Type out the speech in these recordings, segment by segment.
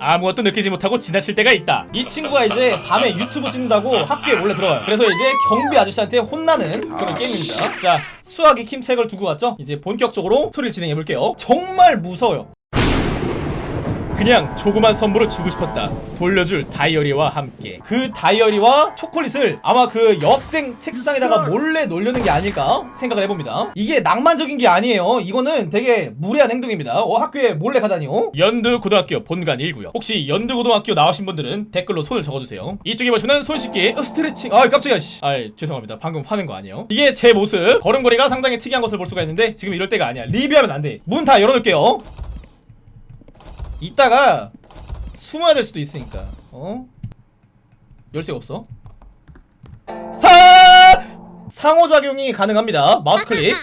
아무것도 느끼지 못하고 지나칠 때가 있다. 이 친구가 이제 밤에 유튜브 찍는다고 학교에 몰래 들어가요. 그래서 이제 경비 아저씨한테 혼나는 그런 게임입니다. 자 수학의 킴책을 두고 왔죠? 이제 본격적으로 소리를 진행해볼게요. 정말 무서워요 그냥 조그만 선물을 주고 싶었다. 돌려줄 다이어리와 함께. 그 다이어리와 초콜릿을 아마 그 여학생 책상에다가 몰래 놀려는 게 아닐까 생각을 해봅니다. 이게 낭만적인 게 아니에요. 이거는 되게 무례한 행동입니다. 어 학교에 몰래 가다니요. 연두고등학교 본관 1구요 혹시 연두고등학교 나오신 분들은 댓글로 손을 적어주세요. 이쪽에 보시면 손 씻기 어, 스트레칭 아 깜짝이야 씨. 아 죄송합니다. 방금 화낸 거 아니에요? 이게 제 모습. 걸음걸이가 상당히 특이한 것을 볼 수가 있는데 지금 이럴 때가 아니야. 리뷰하면 안돼. 문 다 열어놓을게요 이따가 숨어야 될 수도 있으니까. 어? 열쇠가 없어? 사! 상호작용이 가능합니다. 마우스 클릭.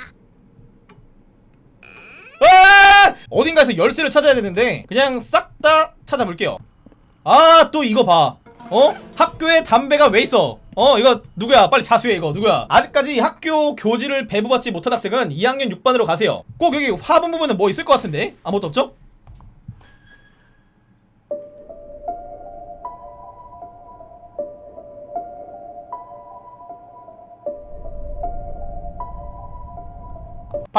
아! 어딘가에서 열쇠를 찾아야 되는데 그냥 싹 다 찾아볼게요. 아 또 이거 봐. 어? 학교에 담배가 왜 있어? 어 이거 누구야? 빨리 자수해 이거. 누구야? 아직까지 학교 교지를 배부받지 못한 학생은 2학년 6반으로 가세요. 꼭 여기 화분 부분은 뭐 있을 것 같은데? 아무것도 없죠?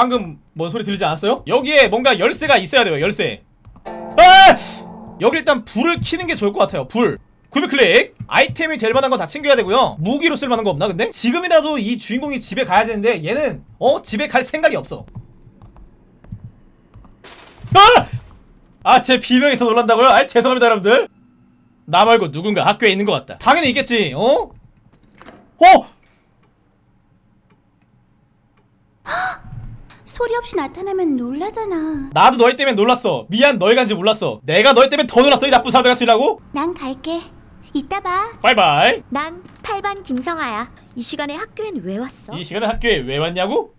방금 뭔 소리 들리지 않았어요? 여기에 뭔가 열쇠가 있어야 돼요 열쇠 아! 여기 일단 불을 켜는 게 좋을 것 같아요 불 구매 클릭 아이템이 될 만한 건 다 챙겨야 되고요 무기로 쓸 만한 거 없나 근데? 지금이라도 이 주인공이 집에 가야 되는데 얘는 어? 집에 갈 생각이 없어 아! 아 제 비명이 더 놀란다고요? 아 죄송합니다 여러분들 나 말고 누군가 학교에 있는 것 같다 당연히 있겠지 어? 어? 소리 없이 나타나면 놀라잖아. 나도 너희 때문에 놀랐어 미안 너희 간지 몰랐어 내가 너희 때문에 더 놀랐어 이 나쁜 사람 같으라고? 난 갈게. 이따 봐. 바이바이 난 8반 김성아야. 이 시간에 학교엔 왜 왔어? 이 시간에 학교에 왜 왔냐고?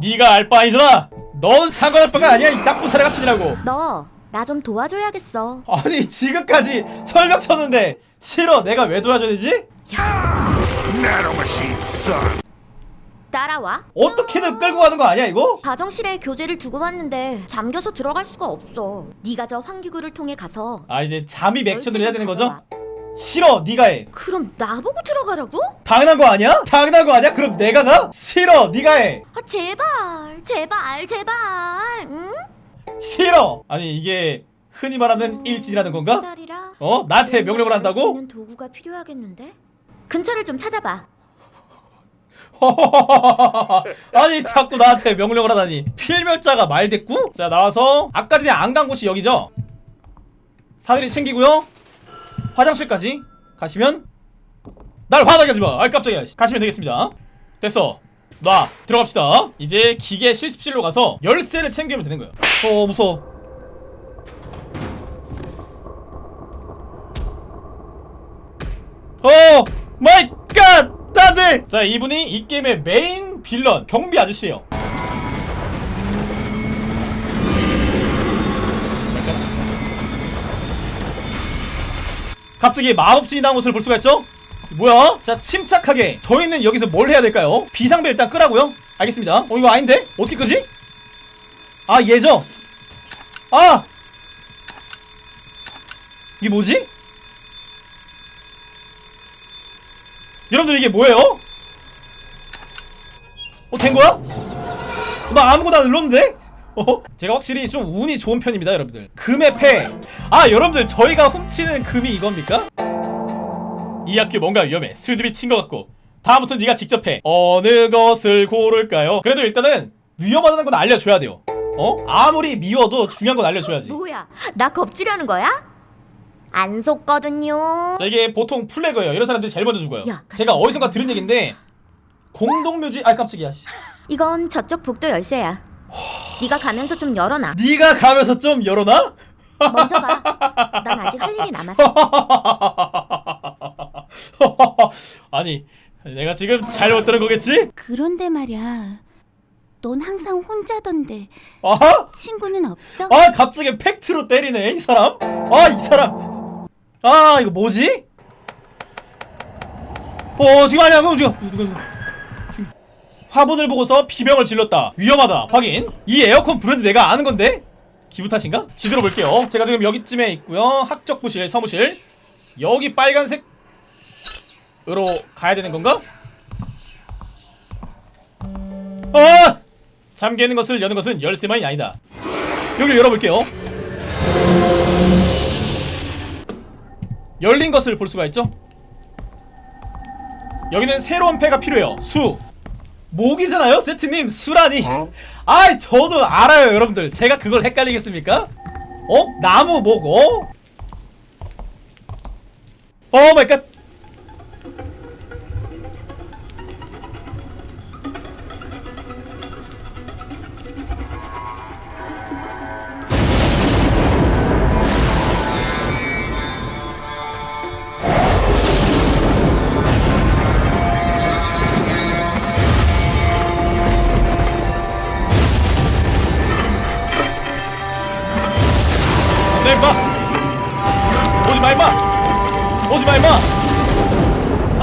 네가 알바 아니잖아 넌 상관할 바가 아니야 이 나쁜 사람 같으라고 너 나 좀 도와줘야겠어. 아니 지금까지 철벽 쳤는데 싫어 내가 왜 도와줘야 되지? Son. 따라와. 어떻게든 끌고 가는 거 아니야 이거? 가정실에 교재를 두고 왔는데 잠겨서 들어갈 수가 없어. 네가 저 환기구를 통해 가서 아 이제 잠입 액션을 해야 되는 거죠? 가져와. 싫어 네가 해 그럼 나보고 들어가라고? 당연한 거 아니야? 당연한 거 아니야? 그럼 내가 가? 싫어 네가 해 아 제발 제발 제발. 응? 싫어 아니 이게 흔히 말하는 일진이라는 건가? 어? 나한테 명령을 수 한다고? 도구가 필요하겠는데? 근처를 좀 찾아봐. 아니 자꾸 나한테 명령을 하다니. 필멸자가 말대꾸? 자 나와서 아까 전에 안 간 곳이 여기죠? 사다리 챙기고요. 화장실까지 가시면 날 화나게 하지마. 아이 깜짝이야. 가시면 되겠습니다. 됐어. 놔. 들어갑시다. 이제 기계 실습실로 가서 열쇠를 챙기면 되는 거예요 어 무서워. oh my god 자 이분이 이 게임의 main villain 경비 아저씨예요 갑자기 마법진이 나온 모습을 볼 수가 있죠? 뭐야? 자 침착하게 저희는 여기서 뭘 해야 될까요? 비상벨 일단 끄라고요? 알겠습니다 어 이거 아닌데? 어떻게 끄지? 아 얘죠? 아! 이게 뭐지? 여러분들 이게 뭐예요? 어 된거야? 나 아무거나 눌렀는데? 어? 제가 확실히 좀 운이 좋은 편입니다 여러분들 금의 패! 아 여러분들 저희가 훔치는 금이 이겁니까? 이 학교 뭔가 위험해 술집이 친 것 같고 다음부터 네가 직접 해 어느 것을 고를까요? 그래도 일단은 위험하다는 건 알려줘야 돼요 어? 아무리 미워도 중요한 건 알려줘야지 뭐야? 나 겁주려는 거야? 안 속거든요. 자 이게 보통 플래그예요 이런 사람들이 제일 먼저 죽어요 야, 제가 어디선가 들은 얘긴데 공동묘지 아 깜짝이야 씨. 이건 저쪽 복도 열쇠야. 네가 가면서 좀 열어놔. 네가 가면서 좀 열어놔? 먼저 가. 난 아직 할 일이 남았어. 아니 내가 지금 잘못 들은 거겠지? 그런데 말이야. 넌 항상 혼자던데 아? 친구는 없어? 아 갑자기 팩트로 때리네 이 사람 아 이 사람 아 이거 뭐지? 어 지금 아니야. 그럼 지금 화분을 보고서 비명을 질렀다. 위험하다. 확인. 이 에어컨 브랜드 내가 아는 건데? 기분 탓인가? 지도로 볼게요. 제가 지금 여기쯤에 있고요. 학적부실 사무실. 여기 빨간색 으로 가야 되는 건가? 아! 잠기는 것을 여는 것은 열쇠만이 아니다. 여기 열어볼게요 열린 것을 볼 수가 있죠? 여기는 새로운 패가 필요해요. 수. 목이잖아요 세트님. 수라니. 아이 저도 알아요 여러분들. 제가 그걸 헷갈리겠습니까? 어? 나무 목 어? 오 마이 갓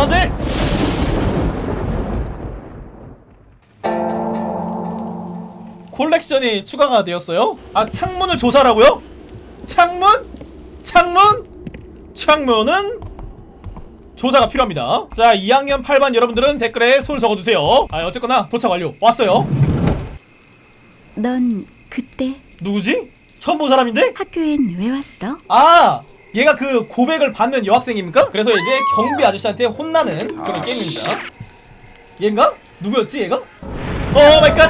돼! 콜렉션이 추가가 되었어요? 아, 창문을 조사라고요? 창문? 창문? 창문은 조사가 필요합니다. 자, 2학년 8반 여러분들은 댓글에 손 적어주세요. 아, 어쨌거나 도착 완료. 왔어요. 넌 그때 누구지? 처음 본 사람인데? 학교엔 왜 왔어? 아 얘가 그 고백을 받는 여학생입니까? 그래서 이제 경비 아저씨한테 혼나는 그런 게임입니다. 얘인가? 누구였지 얘가? oh my god!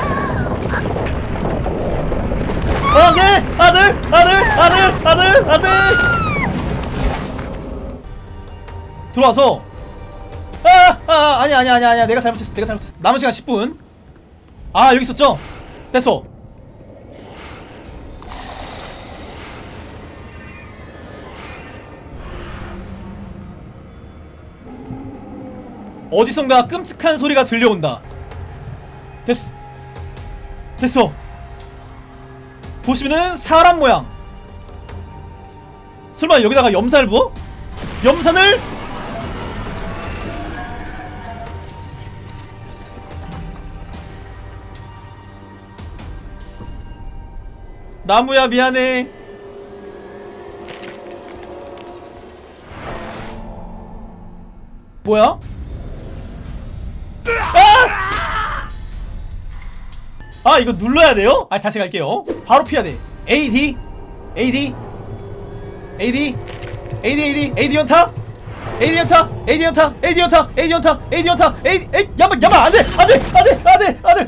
아들 아들! 아들! 아들! 아들! 아들! 들어와서. 아, 아 아니 아니 아니 아니야. 내가 잘못했어 내가 잘못했어. 남은 시간 10분. 아 여기 있었죠? 됐어 어디선가 끔찍한 소리가 들려온다. 됐어. 됐어. 보시면은 사람 모양. 설마 여기다가 염산을 부어? 염산을 나무야 미안해. 뭐야? 아! 이거 눌러야 돼요? 아 다시 갈게요. 바로 피해야 돼. AD AD AD AD AD AD 연타? AD 연타? AD 연타? AD 연타? AD 연타? AD 연타? AD 에이 야마 야마 안돼! 안돼! 안돼! 안돼! 안돼!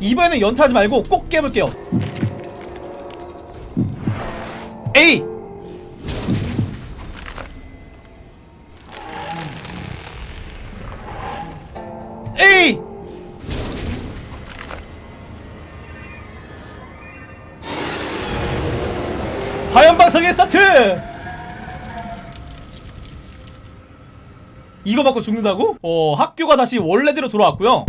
이번에는 연타하지 말고 꼭 깨볼게요. A 스타트! 이거 받고 죽는다고? 어 학교가 다시 원래대로 돌아왔고요